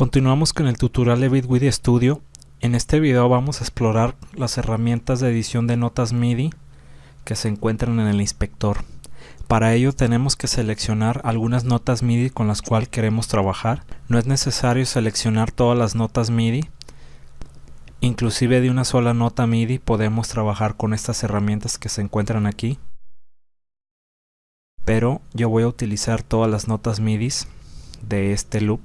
Continuamos con el tutorial de Bitwidi Studio. En este video vamos a explorar las herramientas de edición de notas MIDI que se encuentran en el inspector. Para ello tenemos que seleccionar algunas notas MIDI con las cuales queremos trabajar. No es necesario seleccionar todas las notas MIDI. Inclusive de una sola nota MIDI podemos trabajar con estas herramientas que se encuentran aquí. Pero yo voy a utilizar todas las notas MIDI de este loop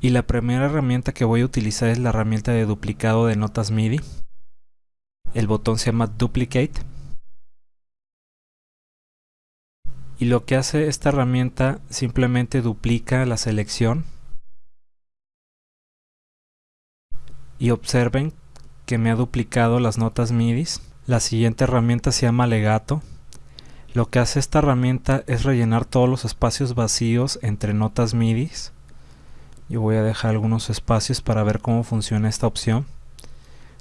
y la primera herramienta que voy a utilizar es la herramienta de duplicado de notas MIDI. El botón se llama Duplicate. Y lo que hace esta herramienta simplemente duplica la selección. Y observen que me ha duplicado las notas MIDI. La siguiente herramienta se llama Legato. Lo que hace esta herramienta es rellenar todos los espacios vacíos entre notas MIDI yo voy a dejar algunos espacios para ver cómo funciona esta opción.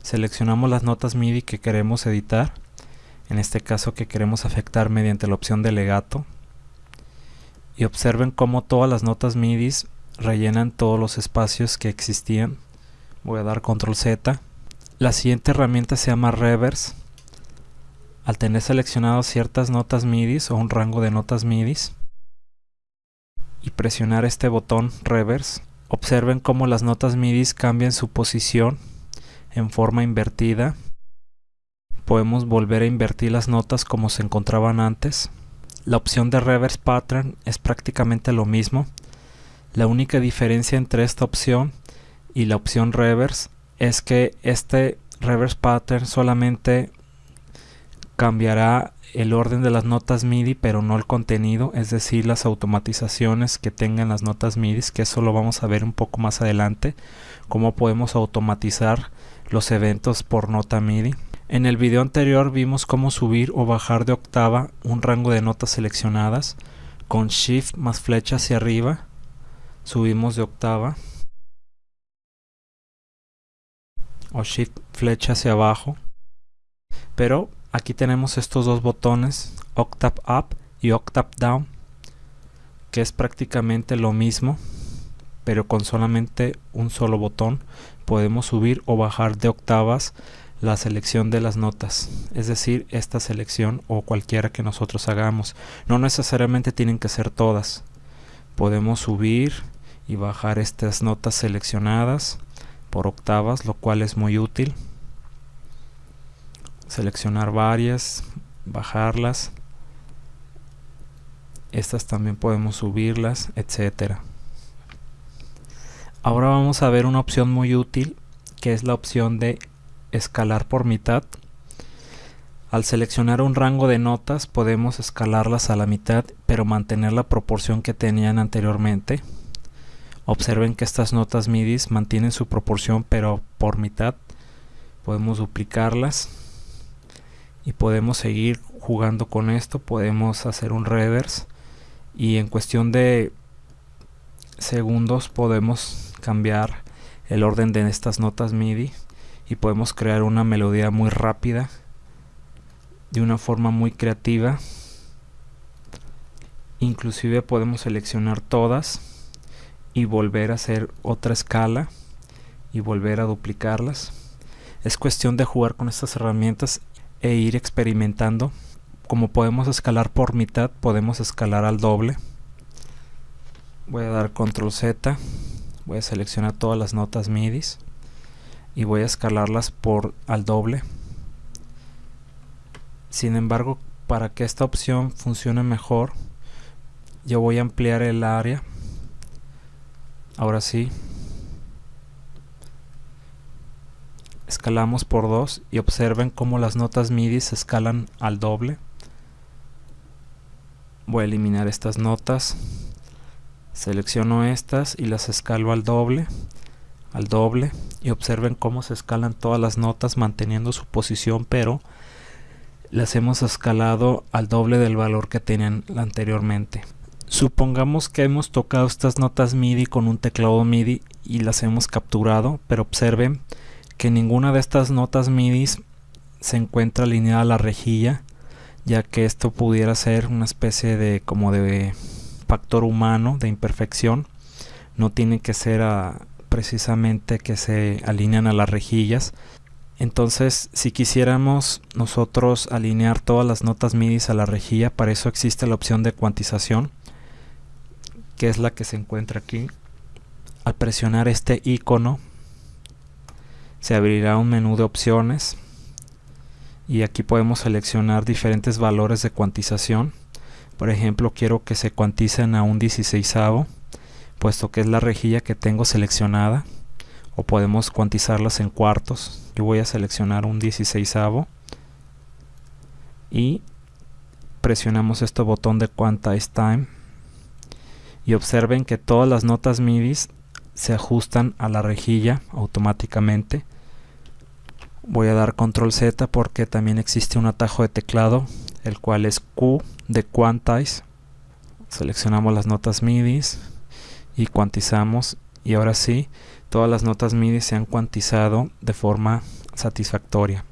Seleccionamos las notas MIDI que queremos editar en este caso que queremos afectar mediante la opción de legato y observen cómo todas las notas MIDI rellenan todos los espacios que existían. Voy a dar control Z. La siguiente herramienta se llama reverse. Al tener seleccionado ciertas notas MIDI o un rango de notas MIDI y presionar este botón reverse Observen cómo las notas MIDI cambian su posición en forma invertida. Podemos volver a invertir las notas como se encontraban antes. La opción de Reverse Pattern es prácticamente lo mismo. La única diferencia entre esta opción y la opción Reverse es que este Reverse Pattern solamente cambiará el orden de las notas MIDI pero no el contenido, es decir las automatizaciones que tengan las notas MIDI, que eso lo vamos a ver un poco más adelante, cómo podemos automatizar los eventos por nota MIDI. En el video anterior vimos cómo subir o bajar de octava un rango de notas seleccionadas con Shift más flecha hacia arriba, subimos de octava o Shift flecha hacia abajo, pero aquí tenemos estos dos botones Octave Up y Octave Down que es prácticamente lo mismo pero con solamente un solo botón podemos subir o bajar de octavas la selección de las notas es decir esta selección o cualquiera que nosotros hagamos. No necesariamente tienen que ser todas. Podemos subir y bajar estas notas seleccionadas por octavas lo cual es muy útil seleccionar varias, bajarlas. Estas también podemos subirlas, etcétera. Ahora vamos a ver una opción muy útil que es la opción de escalar por mitad. Al seleccionar un rango de notas podemos escalarlas a la mitad pero mantener la proporción que tenían anteriormente. Observen que estas notas MIDI mantienen su proporción pero por mitad. Podemos duplicarlas y podemos seguir jugando con esto podemos hacer un reverse y en cuestión de segundos podemos cambiar el orden de estas notas MIDI y podemos crear una melodía muy rápida de una forma muy creativa. Inclusive podemos seleccionar todas y volver a hacer otra escala y volver a duplicarlas. Es cuestión de jugar con estas herramientas e ir experimentando. Como podemos escalar por mitad, podemos escalar al doble. Voy a dar control Z, voy a seleccionar todas las notas MIDI y voy a escalarlas por al doble. Sin embargo, para que esta opción funcione mejor, yo voy a ampliar el área. Ahora sí, escalamos por 2 y observen cómo las notas MIDI se escalan al doble. Voy a eliminar estas notas, selecciono estas y las escalo al doble, al doble y observen cómo se escalan todas las notas manteniendo su posición pero las hemos escalado al doble del valor que tenían anteriormente. Supongamos que hemos tocado estas notas MIDI con un teclado MIDI y las hemos capturado, pero observen que ninguna de estas notas MIDI se encuentra alineada a la rejilla ya que esto pudiera ser una especie de como de factor humano de imperfección no tiene que ser precisamente que se alinean a las rejillas. Entonces, si quisiéramos nosotros alinear todas las notas MIDI a la rejilla, para eso existe la opción de cuantización, que es la que se encuentra aquí. Al presionar este icono, se abrirá un menú de opciones y aquí podemos seleccionar diferentes valores de cuantización. Por ejemplo, quiero que se cuanticen a un 16 puesto que es la rejilla que tengo seleccionada o podemos cuantizarlas en cuartos yo voy a seleccionar un 16 y presionamos este botón de Quantize Time y observen que todas las notas MIDI se ajustan a la rejilla automáticamente. Voy a dar control Z porque también existe un atajo de teclado el cual es Q de Quantize. Seleccionamos las notas MIDI y cuantizamos. Y ahora sí todas las notas MIDI se han cuantizado de forma satisfactoria.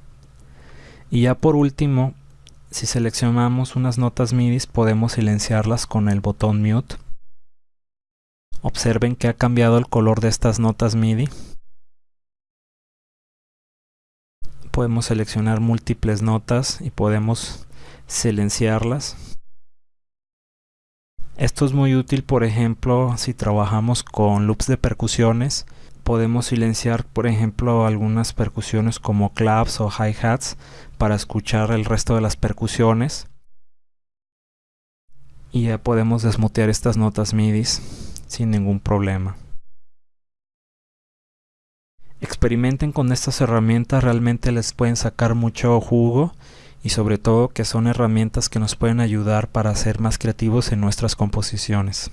Y ya por último si seleccionamos unas notas MIDI podemos silenciarlas con el botón mute observen que ha cambiado el color de estas notas MIDI podemos seleccionar múltiples notas y podemos silenciarlas esto es muy útil, por ejemplo, si trabajamos con loops de percusiones. Podemos silenciar, por ejemplo, algunas percusiones como claps o hi-hats para escuchar el resto de las percusiones. Y ya podemos desmutear estas notas MIDI sin ningún problema. Experimenten con estas herramientas, realmente les pueden sacar mucho jugo y sobre todo que son herramientas que nos pueden ayudar para ser más creativos en nuestras composiciones.